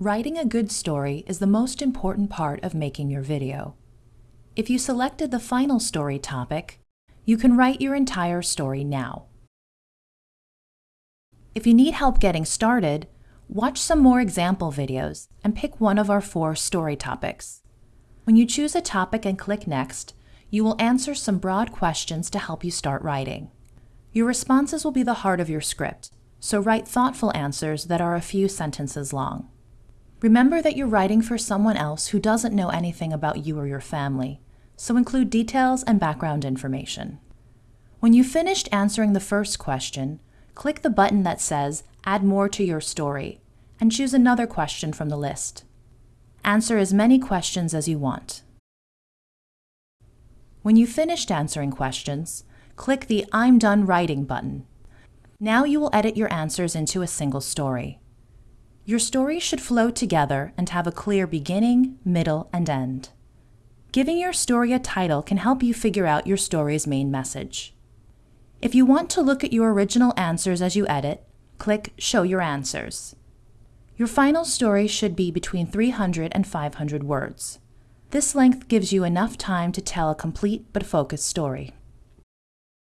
Writing a good story is the most important part of making your video. If you selected the final story topic, you can write your entire story now. If you need help getting started, watch some more example videos and pick one of our four story topics. When you choose a topic and click Next, you will answer some broad questions to help you start writing. Your responses will be the heart of your script, so write thoughtful answers that are a few sentences long. Remember that you're writing for someone else who doesn't know anything about you or your family, so include details and background information. When you've finished answering the first question, click the button that says Add More to Your Story and choose another question from the list. Answer as many questions as you want. When you've finished answering questions, click the I'm done writing button. Now you will edit your answers into a single story. Your story should flow together and have a clear beginning, middle, and end. Giving your story a title can help you figure out your story's main message. If you want to look at your original answers as you edit, click Show Your Answers. Your final story should be between 300 and 500 words. This length gives you enough time to tell a complete but focused story.